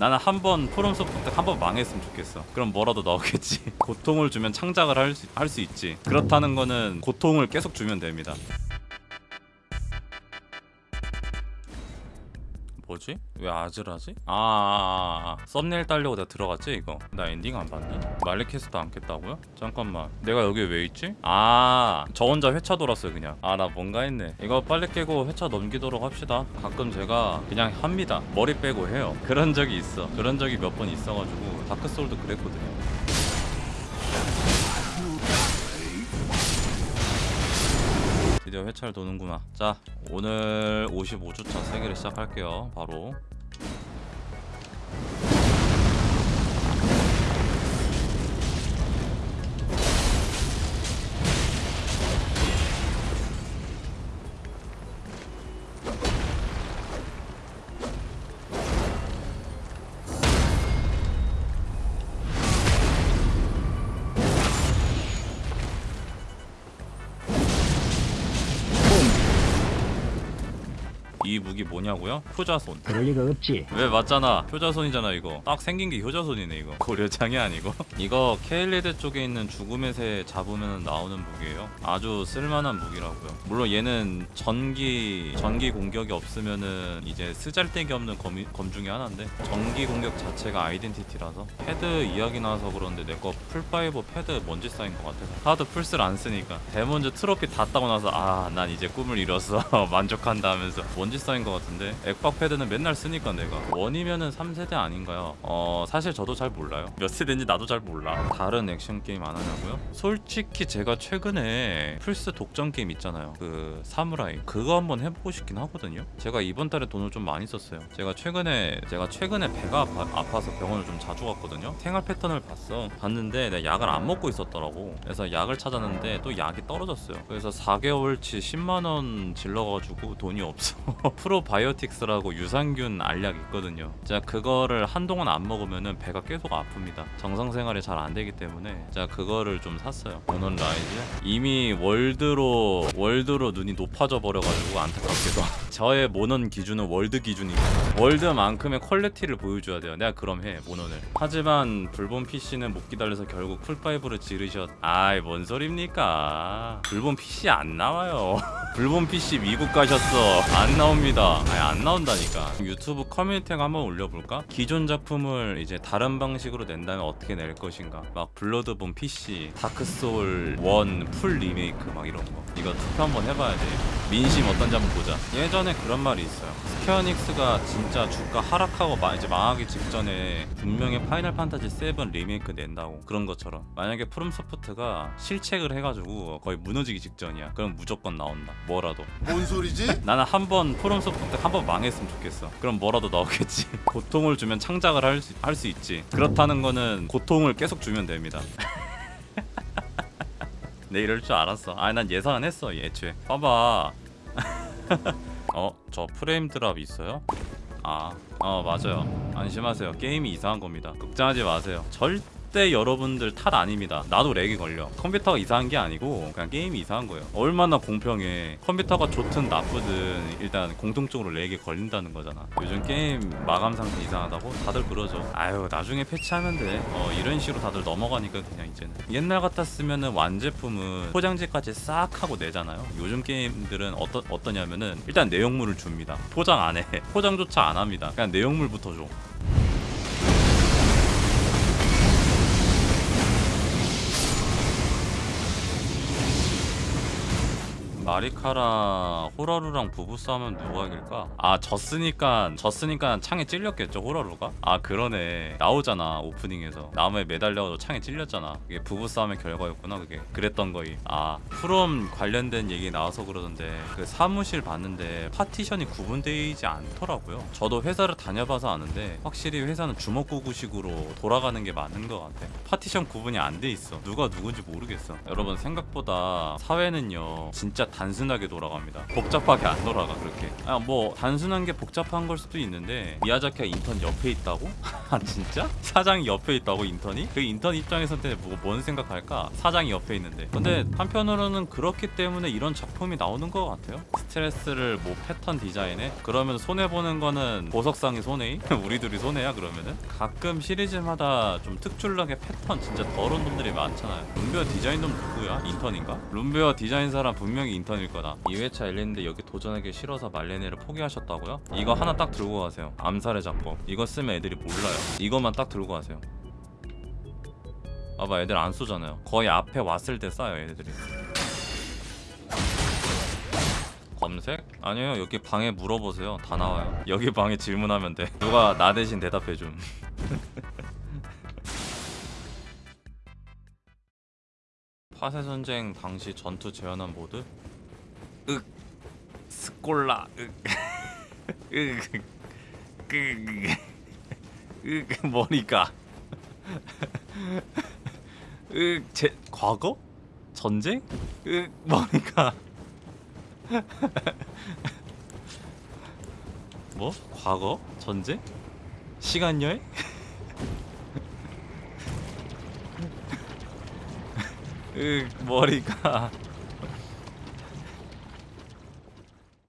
나는 한번 프롬 소프트 한 번 망했으면 좋겠어. 그럼 뭐라도 나오겠지. 고통을 주면 창작을 할 수 있지. 그렇다는 거는 고통을 계속 주면 됩니다 뭐지? 왜 아즈라지? 아, 아, 아, 아. 썸네일 따려고 내가 들어갔지 이거 나 엔딩 안 봤니? 말리케스 안 깼다고요? 잠깐만 내가 여기 왜 있지? 아 저 혼자 회차 돌았어요 그냥 아 나 뭔가 했네 이거 빨리 깨고 회차 넘기도록 합시다 가끔 제가 그냥 합니다 머리 빼고 해요 그런 적이 있어 그런 적이 몇 번 있어가지고 다크소울도 그랬거든요 드디어 회차를 도는구나. 자 오늘 55주차 세개를 시작할게요. 바로 이 무기 뭐냐고요? 효자손. 그럴 리가 없지. 왜 맞잖아. 효자손이잖아 이거. 딱 생긴 게 효자손이네 이거. 고려장이 아니고? 이거 케일리드 쪽에 있는 죽음의 새 잡으면 나오는 무기예요. 아주 쓸만한 무기라고요. 물론 얘는 전기 전기 공격이 없으면은 이제 쓰잘데기 없는 검, 검 중에 하나인데 전기 공격 자체가 아이덴티티라서 패드 이야기 나와서 그런데 내 거 플 five 패드 먼지 쌓인 것 같아서. 하도 플스를 안 쓰니까. 데몬즈 트로피 다 따고 나서 아 난 이제 꿈을 이뤘어. 만족한다 하면서 먼지 쌓인 것 같은데 액박 패드는 맨날 쓰니까 내가. 원이면은 3세대 아닌가요? 어 사실 저도 잘 몰라요. 몇 세대인지 나도 잘 몰라. 다른 액션 게임 안 하냐고요? 솔직히 제가 최근에 플스 독점 게임 있잖아요. 그 사무라이. 그거 한번 해보고 싶긴 하거든요. 제가 이번 달에 돈을 좀 많이 썼어요. 제가 최근에 제가 최근에 배가 아파, 아파서 병원을 좀 자주 갔거든요. 생활 패턴을 봤어. 봤는데 내가 약을 안 먹고 있었더라고. 그래서 약을 찾았는데 또 약이 떨어졌어요. 그래서 4개월치 10만원 질러가지고 돈이 없어 프로바이오틱스라고 유산균 알약 있거든요. 자 그거를 한동안 안 먹으면은 배가 계속 아픕니다. 정상 생활이 잘 안 되기 때문에 자 그거를 좀 샀어요. 몬헌 라이즈 이미 월드로 월드로 눈이 높아져 버려가지고 안타깝게도 저의 몬헌 기준은 월드 기준이고 월드만큼의 퀄리티를 보여줘야 돼요. 내가 그럼 해 몬헌을. 하지만 블본 PC는 못 기다려서 결국 플 five를 지르셨. 아이 뭔 소립니까? 블본 PC 안 나와요. 블본 PC 미국 가셨어. 안 나옵니다. 아니 안 나온다니까. 유튜브 커뮤니티에 한번 올려볼까? 기존 작품을 이제 다른 방식으로 낸다면 어떻게 낼 것인가? 막 블러드본 PC, 다크소울 1 full 리메이크 막 이런 거. 이거 투표 한번 해봐야 돼. 민심 어떤지 한번 보자. 예전에 그런 말이 있어요. 스퀘어에닉스가 진짜 주가 하락하고 마- 이제 망하기 직전에 분명히 파이널 판타지 7 리메이크 낸다고 그런 것처럼 만약에 프롬 소프트가 실책을 해가지고 거의 무너지기 직전이야. 그럼 무조건 나온다. 뭐라도. 뭔 소리지? 나는 한번 프롬 소프트 한 번 망했으면 좋겠어. 그럼 뭐라도 나오겠지. 고통을 주면 창작을 할 수 할수 있지. 그렇다는 거는 고통을 계속 주면 됩니다. 내 이럴 줄 알았어. 아니 난 예상은 했어 애초에. 봐봐. 어, 저 프레임 drop 있어요? 아, 어 맞아요. 안심하세요. 게임이 이상한 겁니다. 걱정하지 마세요. 절대 여러분들 탓 아닙니다. 나도 렉이 걸려. 컴퓨터가 이상한 게 아니고 그냥 게임이 이상한 거예요. 얼마나 공평해. 컴퓨터가 좋든 나쁘든 일단 공통적으로 렉이 걸린다는 거잖아. 요즘 게임 마감 상태 이상하다고 다들 그러죠. 아유 나중에 패치하면 돼. 어 이런 식으로 다들 넘어가니까 그냥 이제는 옛날 같았으면은 완제품은 포장지까지 싹 하고 내잖아요. 요즘 게임들은 어떠, 어떠냐면은 일단 내용물을 줍니다. 포장 안 해. 포장조차 안 합니다. 그냥 내용물부터 줘. 마리카랑 호라루랑 부부싸움은 누가 이길까? 아 졌으니까 졌으니까 창에 찔렸겠죠 호라루가? 아 그러네. 나오잖아 오프닝에서. 나무에 매달려서 창에 찔렸잖아. 그게 부부싸움의 결과였구나 그게. 그랬던 거이 아 프롬 관련된 얘기 나와서 그러던데 그 사무실 봤는데 파티션이 구분되어 있지 않더라고요. 저도 회사를 다녀봐서 아는데 확실히 회사는 주먹구구식으로 돌아가는 게 맞는 것 같아. 파티션 구분이 안 돼 있어. 누가 누군지 모르겠어. 여러분 생각보다 사회는요 진짜 단순하게 돌아갑니다. 복잡하게 안 돌아가 그렇게. 아 뭐 단순한 게 복잡한 걸 수도 있는데 미야자키가 인턴 옆에 있다고? 아 진짜? 사장이 옆에 있다고 인턴이? 그 인턴 입장에서 뭐뭔 생각할까? 사장이 옆에 있는데. 근데 한편으로는 그렇기 때문에 이런 작품이 나오는 것 같아요. 스트레스를 뭐 패턴 디자인에 그러면 손해 보는 거는 보석상이 손해이? 우리 둘이 손해야 그러면은? 가끔 시리즈마다 좀 특출나게 패턴 진짜 더러운 놈들이 많잖아요. 룸베어 디자인 놈 누구야? 인턴인가? 룸베어 디자인 사람 분명히 인턴 일 거다. 2회차 엘리인데 여기 도전하기 싫어서 말레네를 포기하셨다고요? 이거 하나 딱 들고 가세요. 암살의 작법. 이거 쓰면 애들이 몰라요. 이것만 딱 들고 가세요. 봐봐 애들 안 쏘잖아요. 거의 앞에 왔을 때 쏴요 애들이. 검색? 아니요 여기 방에 물어보세요 다 나와요 여기 방에 질문하면 돼 누가 나 대신 대답해줌 파세전쟁 당시 전투 재현한 모드? 윽 스콜라 윽 윽, 윽 머리가 윽 제, 과거? 전쟁? 윽 머리가 뭐? 과거? 전쟁? 시간 여행? 으 머리가